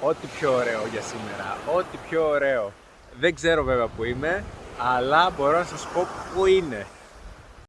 ό,τι πιο ωραίο για σήμερα, ό,τι πιο ωραίο. Δεν ξέρω βέβαια που είμαι, αλλά μπορώ να σας πω που είναι.